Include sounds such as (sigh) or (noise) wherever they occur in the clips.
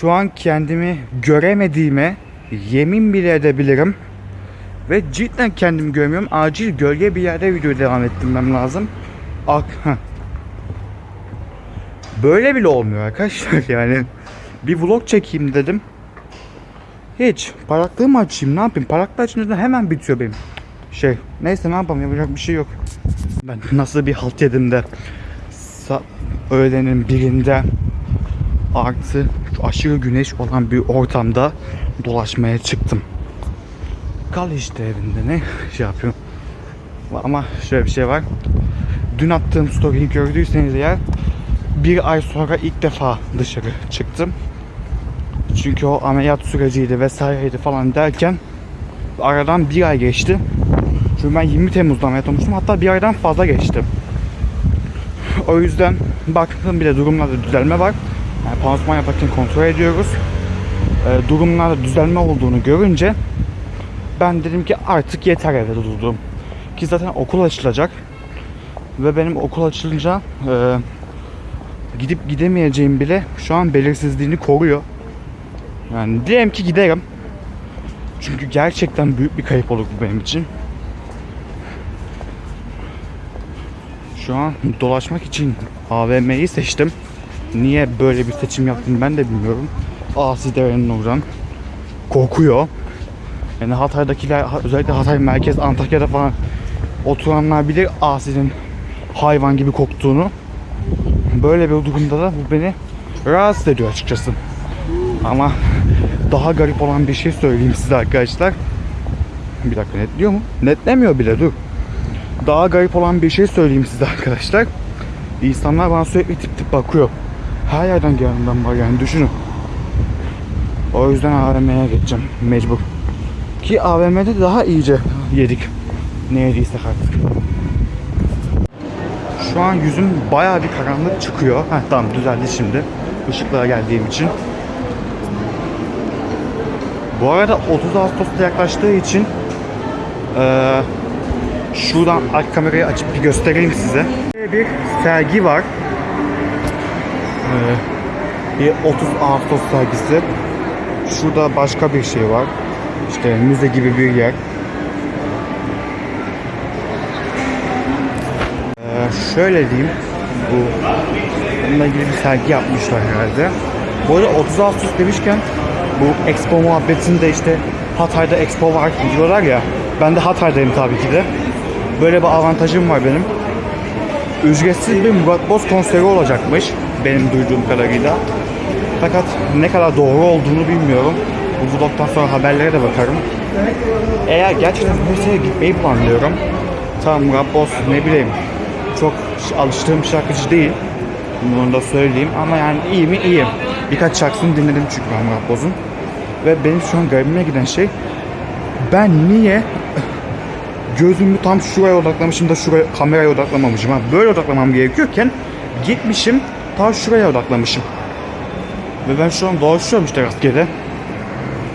Şu an kendimi göremediğime yemin bile edebilirim. Ve cidden kendimi görmüyorum. Acil gölge bir yerde video devam ettirmem lazım. Ak heh. Böyle bile olmuyor arkadaşlar (laughs) yani. Bir vlog çekeyim dedim. Hiç. Paraklığımı açayım ne yapayım? Paraklı açınca hemen bitiyor benim. Şey neyse ne yapalım yapacak bir şey yok. Ben nasıl bir halt yedim de sa- öğlenin birinde artı aşırı güneş olan bir ortamda dolaşmaya çıktım. Kal işte evinde ne şey yapıyorum. Ama şöyle bir şey var. Dün attığım story'yi gördüyseniz eğer bir ay sonra ilk defa dışarı çıktım. Çünkü o ameliyat süreciydi vesaireydi falan derken aradan bir ay geçti. Çünkü ben 20 Temmuz'da ameliyat olmuştum. Hatta bir aydan fazla geçti. O yüzden baktım bile durumlarda düzelme var. Yani pansuman yaparken kontrol ediyoruz. Ee, durumlarda düzelme olduğunu görünce ben dedim ki artık yeter evde durdum. Ki zaten okul açılacak. Ve benim okul açılınca e, gidip gidemeyeceğim bile şu an belirsizliğini koruyor. Yani diyelim ki giderim. Çünkü gerçekten büyük bir kayıp olur bu benim için. Şu an dolaşmak için AVM'yi seçtim. Niye böyle bir seçim yaptım ben de bilmiyorum. Asi Dere'nin oradan. Kokuyor. Yani Hatay'dakiler özellikle Hatay merkez Antakya'da falan oturanlar bilir Asi'nin hayvan gibi koktuğunu. Böyle bir durumda da bu beni rahatsız ediyor açıkçası. Ama daha garip olan bir şey söyleyeyim size arkadaşlar. Bir dakika netliyor mu? Netlemiyor bile dur. Daha garip olan bir şey söyleyeyim size arkadaşlar. İnsanlar bana sürekli tip tip bakıyor. Her yerden gelenler var yani düşünün. O yüzden AVM'ye geçeceğim mecbur. Ki AVM'de daha iyice yedik. Ne yediysek artık. Şu an yüzüm bayağı bir karanlık çıkıyor. Heh, tamam düzeldi şimdi. Işıklara geldiğim için. Bu arada 30 Ağustos'ta yaklaştığı için eee şuradan arka kamerayı açıp bir göstereyim size. Bir sergi var. Eee, bir 30 Ağustos sergisi. Şurada başka bir şey var. İşte müze gibi bir yer. Ee, şöyle diyeyim. Bu bununla ilgili bir sergi yapmışlar herhalde. Bu arada 30 Ağustos demişken bu Expo muhabbetinde işte Hatay'da Expo var diyorlar ya. Ben de Hatay'dayım tabii ki de. Böyle bir avantajım var benim. Ücretsiz bir Murat Boz konseri olacakmış benim duyduğum kadarıyla. Fakat ne kadar doğru olduğunu bilmiyorum. Bu vlogdan sonra haberlere de bakarım. Eğer gerçekten Bursa'ya gitmeyi planlıyorum. Tamam Boz ne bileyim çok alıştığım şarkıcı değil. Bunu da söyleyeyim ama yani iyi mi iyi. Birkaç şarkısını dinledim çünkü ben Murat Boz'un. Ve benim şu an garibime giden şey ben niye gözümü tam şuraya odaklamışım da şuraya kameraya odaklamamışım. Ha, böyle odaklamam gerekiyorken gitmişim tam şuraya odaklamışım. Ve ben şu an dolaşıyorum işte rastgele.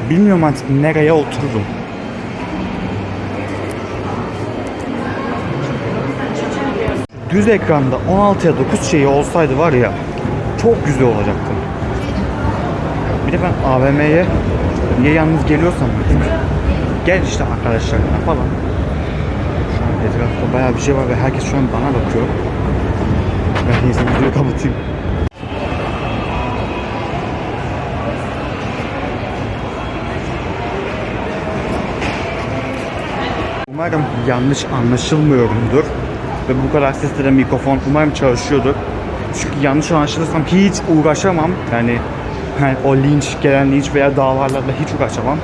Bilmiyorum artık nereye otururum. Düz ekranda 16'ya 9 şeyi olsaydı var ya çok güzel olacaktı. Bir de ben AVM'ye niye yalnız geliyorsam. Gel işte arkadaşlarına falan. Şu an etrafta bayağı bir şey var ve herkes şu an bana bakıyor. Ben neyse videoyu kapatayım. Umarım yanlış anlaşılmıyorumdur. Ve bu kadar sesle de mikrofon umarım çalışıyordur. Çünkü yanlış anlaşılırsam hiç uğraşamam. Yani, yani o linç, gelen linç veya davalarla da hiç uğraşamam.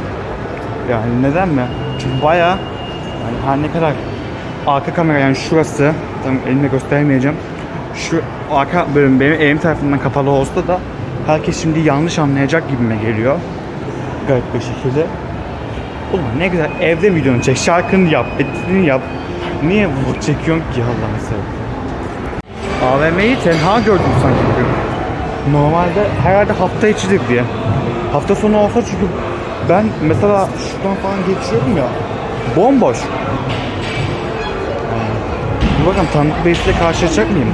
Yani neden mi? Çünkü bayağı yani her ne kadar arka kamera yani şurası tam elimle göstermeyeceğim. Şu arka bölüm benim elim tarafından kapalı olsa da herkes şimdi yanlış anlayacak gibime geliyor. Garip bir şekilde. Ulan ne güzel evde videonu çek, şarkını yap, editini yap. Niye vlog çekiyorsun ki Allah'ını seversen? AVM'yi tenha gördüm sanki bugün. Normalde herhalde hafta içidir diye. Hafta sonu olsa çünkü ben mesela şuradan falan geçiyorum ya. Bomboş. Dur bakalım tanıdık birisiyle karşılaşacak mıyım?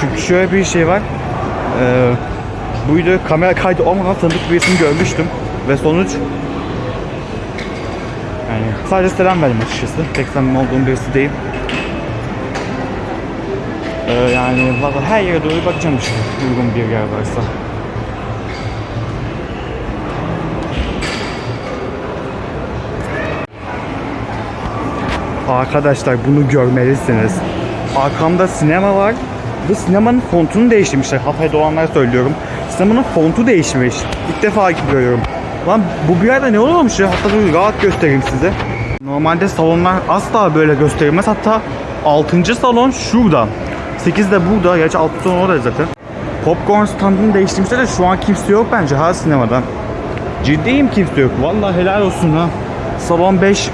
Çünkü şöyle bir şey var. Ee, bu video kamera kaydı olmadan tanıdık birisini görmüştüm. Ve sonuç yani sadece selam verdim açıkçası. Pek samimi olduğum birisi değil. Ee, yani valla her yere doğru bakacağım işte. Uygun bir yer varsa. Arkadaşlar bunu görmelisiniz. Arkamda sinema var. Bu sinemanın fontunu değiştirmişler. Hatay'da olanlara söylüyorum. Sinemanın fontu değişmiş. İlk defa görüyorum. Lan bu bir yerde ne oluyormuş ya? Hatta dur rahat göstereyim size. Normalde salonlar asla böyle gösterilmez. Hatta 6. salon şurada. 8 de burada. Gerçi 6. salon orada zaten. Popcorn standını değiştirmişler de şu an kimse yok bence ha sinemada. Ciddiyim kimse yok. Vallahi helal olsun ha. Salon 5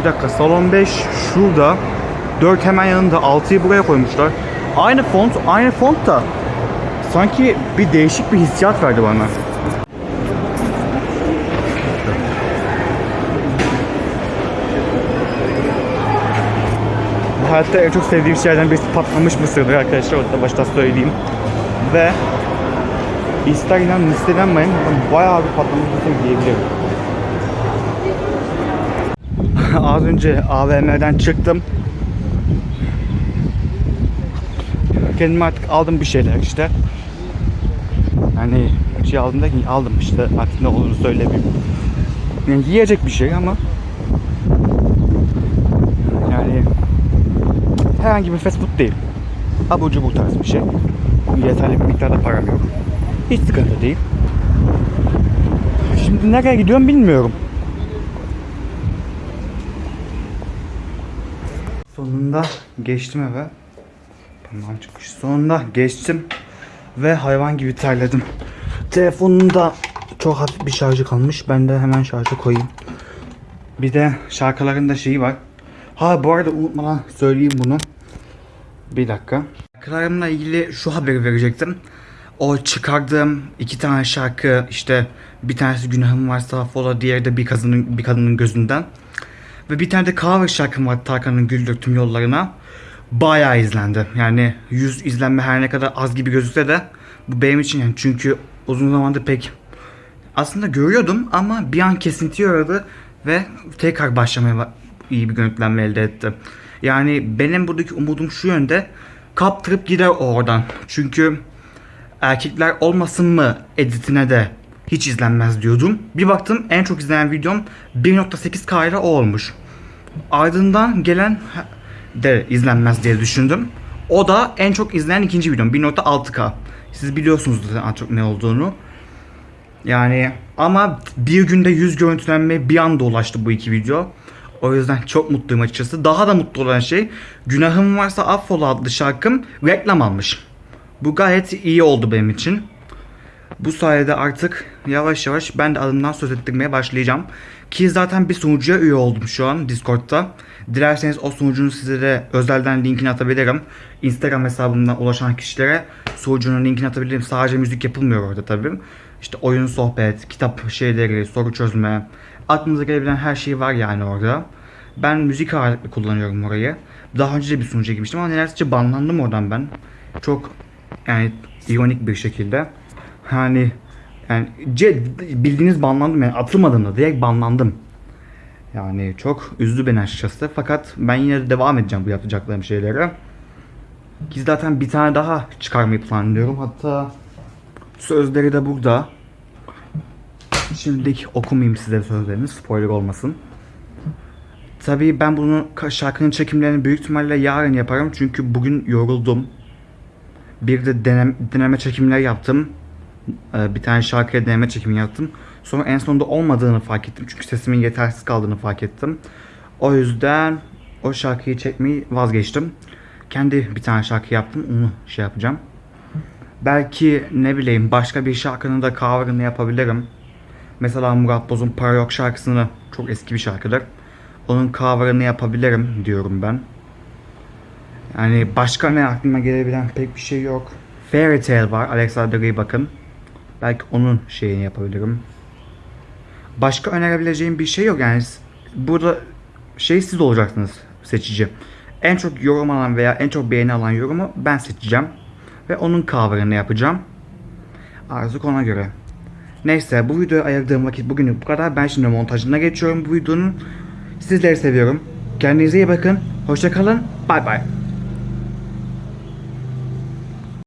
bir dakika salon 5 şurada. 4 hemen yanında. 6'yı buraya koymuşlar. Aynı font, aynı font da sanki bir değişik bir hissiyat verdi bana. Hayatta en çok sevdiğim şeylerden birisi patlamış mısırdır arkadaşlar. Onu da başta söyleyeyim. Ve ister inanın ister inanmayın bayağı bir patlamış mısır diyebilirim. (laughs) Az önce AVM'den çıktım. Kendime artık aldım bir şeyler işte. Yani şey aldım derken aldım işte artık ne olduğunu söylemeyeyim. Yani yiyecek bir şey ama yani herhangi bir fast food değil. Abur cubur tarz bir şey. Yeterli bir miktarda param yok. Hiç sıkıntı değil. Şimdi nereye gidiyorum bilmiyorum. Sonunda geçtim eve. Parmağım çıkmış. Sonunda geçtim. Ve hayvan gibi terledim. Telefonun da çok hafif bir şarjı kalmış. Ben de hemen şarja koyayım. Bir de şarkıların da şeyi var. Ha bu arada unutmadan söyleyeyim bunu. Bir dakika. Şarkılarımla ilgili şu haberi verecektim. O çıkardığım iki tane şarkı işte bir tanesi günahım varsa affola diğeri de bir kadının bir kadının gözünden. Ve bir tane de cover şarkım var Tarkan'ın Güldür Tüm Yollarına. Bayağı izlendi. Yani 100 izlenme her ne kadar az gibi gözükse de bu benim için yani çünkü uzun zamandır pek aslında görüyordum ama bir an kesinti uğradı ve tekrar başlamaya ba- iyi bir görüntülenme elde etti. Yani benim buradaki umudum şu yönde kaptırıp gider oradan. Çünkü erkekler olmasın mı editine de hiç izlenmez diyordum. Bir baktım en çok izlenen videom 1.8K ile o olmuş. Ardından gelen de izlenmez diye düşündüm. O da en çok izlenen ikinci videom 1.6K. Siz biliyorsunuz zaten en çok ne olduğunu. Yani ama bir günde 100 görüntülenme bir anda ulaştı bu iki video. O yüzden çok mutluyum açıkçası. Daha da mutlu olan şey Günahım Varsa Affola adlı şarkım reklam almış. Bu gayet iyi oldu benim için. Bu sayede artık yavaş yavaş ben de adımdan söz ettirmeye başlayacağım. Ki zaten bir sunucuya üye oldum şu an Discord'da. Dilerseniz o sunucunun size de özelden linkini atabilirim. Instagram hesabımdan ulaşan kişilere sunucunun linkini atabilirim. Sadece müzik yapılmıyor orada tabii. İşte oyun, sohbet, kitap şeyleri, soru çözme. Aklınıza gelebilen her şey var yani orada. Ben müzik ağırlıklı kullanıyorum orayı. Daha önce de bir sunucuya girmiştim ama neredeyse banlandım oradan ben. Çok yani ironik bir şekilde. Hani yani ce- bildiğiniz banlandım yani atılmadım da direkt banlandım. Yani çok üzdü beni açıkçası. Fakat ben yine de devam edeceğim bu yapacaklarım şeylere. Ki zaten bir tane daha çıkarmayı planlıyorum. Hatta sözleri de burada. Şimdilik okumayayım size sözlerini. Spoiler olmasın. Tabii ben bunu şarkının çekimlerini büyük ihtimalle yarın yaparım. Çünkü bugün yoruldum. Bir de denem, deneme çekimler yaptım. Ee, bir tane şarkıya deneme çekimi yaptım. Sonra en sonunda olmadığını fark ettim. Çünkü sesimin yetersiz kaldığını fark ettim. O yüzden o şarkıyı çekmeyi vazgeçtim. Kendi bir tane şarkı yaptım. Onu şey yapacağım. Belki ne bileyim başka bir şarkının da cover'ını yapabilirim. Mesela Murat Boz'un Para Yok şarkısını çok eski bir şarkıdır. Onun cover'ını yapabilirim diyorum ben. Yani başka ne aklıma gelebilen pek bir şey yok. Fairy Tail var. Alexander Rybak'ın. Belki onun şeyini yapabilirim. Başka önerebileceğim bir şey yok yani. Burada şey siz olacaksınız seçici. En çok yorum alan veya en çok beğeni alan yorumu ben seçeceğim. Ve onun cover'ını yapacağım. Artık ona göre. Neyse bu videoya ayırdığım vakit bugünlük bu kadar. Ben şimdi montajına geçiyorum bu videonun. Sizleri seviyorum. Kendinize iyi bakın. Hoşça kalın. Bay bay.